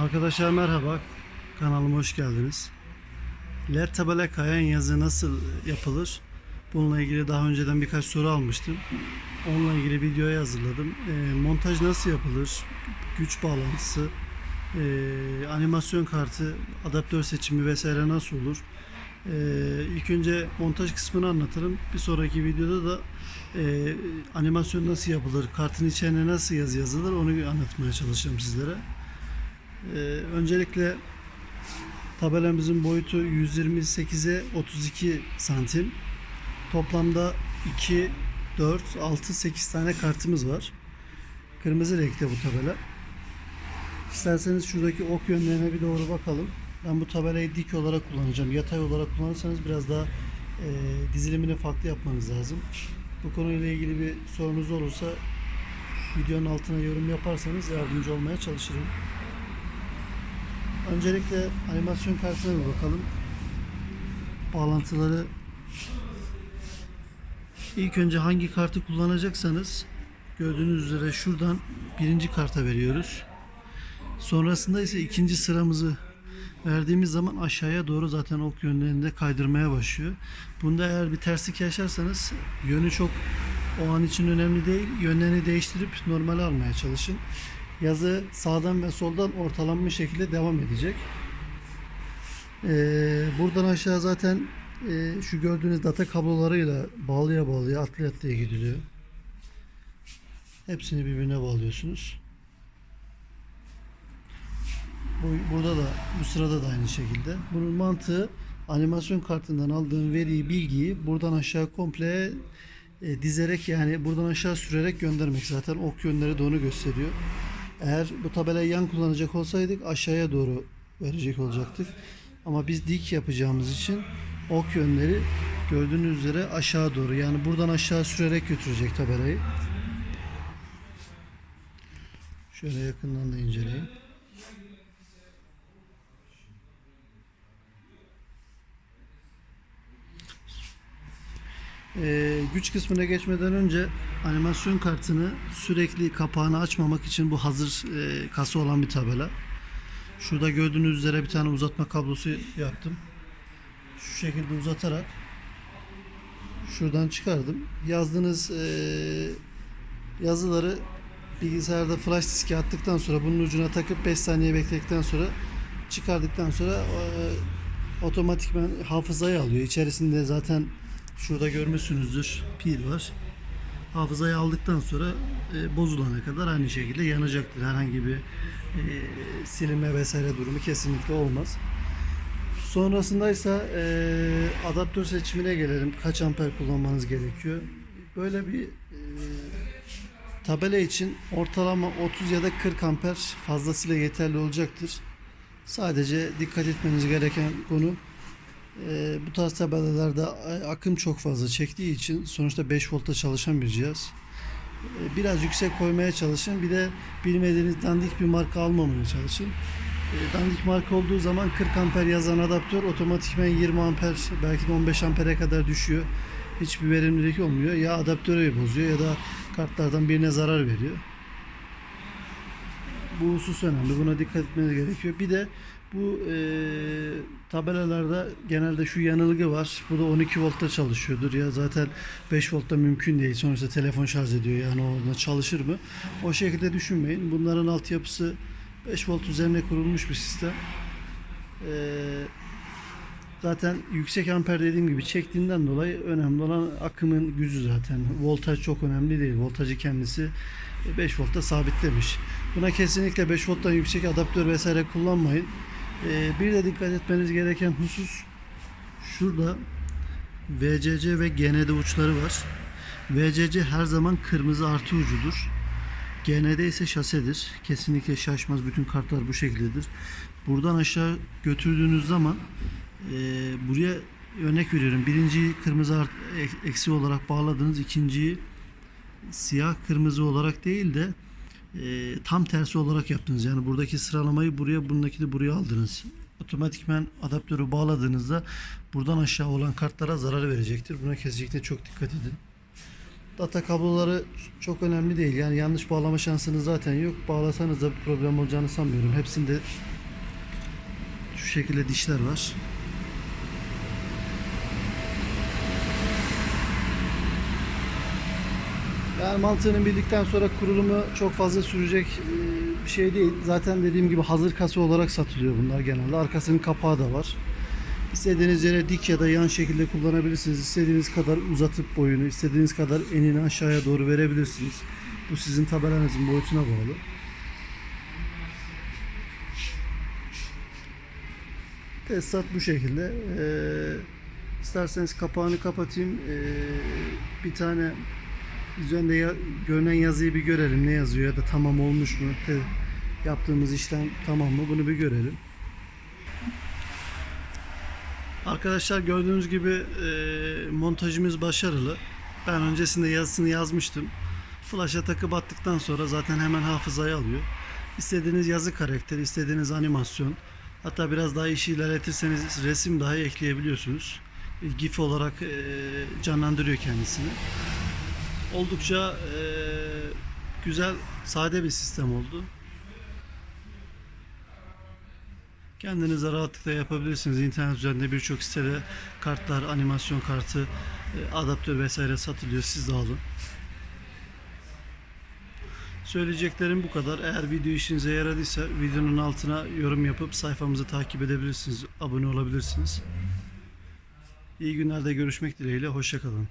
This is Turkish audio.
Arkadaşlar merhaba. Kanalıma hoş geldiniz. LED tabela kayan yazı nasıl yapılır? Bununla ilgili daha önceden birkaç soru almıştım. Onunla ilgili videoyu hazırladım. Ee, montaj nasıl yapılır? Güç bağlantısı, ee, animasyon kartı, adaptör seçimi vesaire nasıl olur? Ee, ilk önce montaj kısmını anlatırım. Bir sonraki videoda da ee, animasyon nasıl yapılır, kartın içine nasıl yazı yazılır onu anlatmaya çalışacağım sizlere. Ee, öncelikle tabelamızın boyutu 128'e 32 santim. Toplamda 2, 4, 6, 8 tane kartımız var. Kırmızı renkte bu tabela. İsterseniz şuradaki ok yönlerine bir doğru bakalım. Ben bu tabelayı dik olarak kullanacağım. Yatay olarak kullanırsanız biraz daha e, dizilimini farklı yapmanız lazım. Bu konuyla ilgili bir sorunuz olursa videonun altına yorum yaparsanız yardımcı olmaya çalışırım. Öncelikle animasyon kartına bir bakalım. Bağlantıları ilk önce hangi kartı kullanacaksanız gördüğünüz üzere şuradan birinci karta veriyoruz. Sonrasında ise ikinci sıramızı verdiğimiz zaman aşağıya doğru zaten ok yönlerinde kaydırmaya başlıyor. Bunda eğer bir terslik yaşarsanız yönü çok o an için önemli değil. Yönlerini değiştirip normale almaya çalışın. Yazı sağdan ve soldan ortalanmış şekilde devam edecek. Ee, buradan aşağı zaten e, şu gördüğünüz data kablolarıyla bağlıya bağlıya atlaya atlaya gidiliyor. Hepsini birbirine bağlıyorsunuz. Bu, burada da bu sırada da aynı şekilde. Bunun mantığı animasyon kartından aldığım veriyi, bilgiyi buradan aşağı komple e, dizerek yani buradan aşağı sürerek göndermek. Zaten ok yönleri de onu gösteriyor. Eğer bu tabelayı yan kullanacak olsaydık aşağıya doğru verecek olacaktık. Ama biz dik yapacağımız için ok yönleri gördüğünüz üzere aşağı doğru yani buradan aşağı sürerek götürecek tabelayı. Şöyle yakından da inceleyin. Ee, güç kısmına geçmeden önce animasyon kartını sürekli kapağını açmamak için bu hazır e, kasa olan bir tabela. Şurada gördüğünüz üzere bir tane uzatma kablosu yaptım. Şu şekilde uzatarak şuradan çıkardım. Yazdığınız e, yazıları bilgisayarda flash diske attıktan sonra bunun ucuna takıp 5 saniye bekledikten sonra çıkardıktan sonra e, otomatikman hafızayı alıyor. İçerisinde zaten Şurada görmüşsünüzdür pil var. Hafızayı aldıktan sonra e, bozulana kadar aynı şekilde yanacaktır. Herhangi bir e, silinme vesaire durumu kesinlikle olmaz. Sonrasında ise e, adaptör seçimine gelelim. Kaç amper kullanmanız gerekiyor? Böyle bir e, tabela için ortalama 30 ya da 40 amper fazlasıyla yeterli olacaktır. Sadece dikkat etmeniz gereken konu ee, bu tarz tabelalarda akım çok fazla çektiği için sonuçta 5 voltta çalışan bir cihaz. Ee, biraz yüksek koymaya çalışın. Bir de bilmediğiniz dandik bir marka almamaya çalışın. Ee, dandik marka olduğu zaman 40 amper yazan adaptör otomatikman 20 amper belki de 15 ampere kadar düşüyor. Hiçbir verimlilik olmuyor. Ya adaptörü bozuyor ya da kartlardan birine zarar veriyor. Bu husus önemli. Buna dikkat etmeniz gerekiyor. Bir de bu e, tabelalarda genelde şu yanılgı var. Bu da 12 voltta çalışıyordur. Ya zaten 5 voltta mümkün değil. Sonuçta telefon şarj ediyor. Yani orada çalışır mı? O şekilde düşünmeyin. Bunların altyapısı 5 volt üzerine kurulmuş bir sistem. E, zaten yüksek amper dediğim gibi çektiğinden dolayı önemli olan akımın gücü zaten. Voltaj çok önemli değil. Voltajı kendisi 5 voltta sabitlemiş. Buna kesinlikle 5 volttan yüksek adaptör vesaire kullanmayın. Ee, bir de dikkat etmeniz gereken husus şurada VCC ve GND uçları var. VCC her zaman kırmızı artı ucudur. GND ise şasedir. Kesinlikle şaşmaz. Bütün kartlar bu şekildedir. Buradan aşağı götürdüğünüz zaman e, buraya örnek veriyorum. Birinciyi kırmızı art, eksi olarak bağladınız. ikinciyi siyah kırmızı olarak değil de e, tam tersi olarak yaptınız. Yani buradaki sıralamayı buraya, bundaki de buraya aldınız. Otomatikmen adaptörü bağladığınızda buradan aşağı olan kartlara zarar verecektir. Buna kesinlikle çok dikkat edin. Data kabloları çok önemli değil. Yani yanlış bağlama şansınız zaten yok. Bağlasanız da bir problem olacağını sanmıyorum. Hepsinde şu şekilde dişler var. Yani mantığını bildikten sonra kurulumu çok fazla sürecek e, bir şey değil. Zaten dediğim gibi hazır kasa olarak satılıyor bunlar genelde. Arkasının kapağı da var. İstediğiniz yere dik ya da yan şekilde kullanabilirsiniz. İstediğiniz kadar uzatıp boyunu, istediğiniz kadar enini aşağıya doğru verebilirsiniz. Bu sizin tabelanızın boyutuna bağlı. Tesisat bu şekilde. Ee, isterseniz kapağını kapatayım. Ee, bir tane üzerinde ya- görünen yazıyı bir görelim. Ne yazıyor ya da tamam olmuş mu? Te- yaptığımız işlem tamam mı? Bunu bir görelim. Arkadaşlar gördüğünüz gibi e, montajımız başarılı. Ben öncesinde yazısını yazmıştım. Flash'a takıp attıktan sonra zaten hemen hafızaya alıyor. İstediğiniz yazı karakteri, istediğiniz animasyon, hatta biraz daha işi ilerletirseniz resim dahi ekleyebiliyorsunuz. GIF olarak e, canlandırıyor kendisini. Oldukça e, güzel, sade bir sistem oldu. Kendinize rahatlıkla yapabilirsiniz. İnternet üzerinde birçok sitede kartlar, animasyon kartı, e, adaptör vesaire satılıyor. Siz de alın. Söyleyeceklerim bu kadar. Eğer video işinize yaradıysa videonun altına yorum yapıp sayfamızı takip edebilirsiniz. Abone olabilirsiniz. İyi günlerde görüşmek dileğiyle. Hoşçakalın.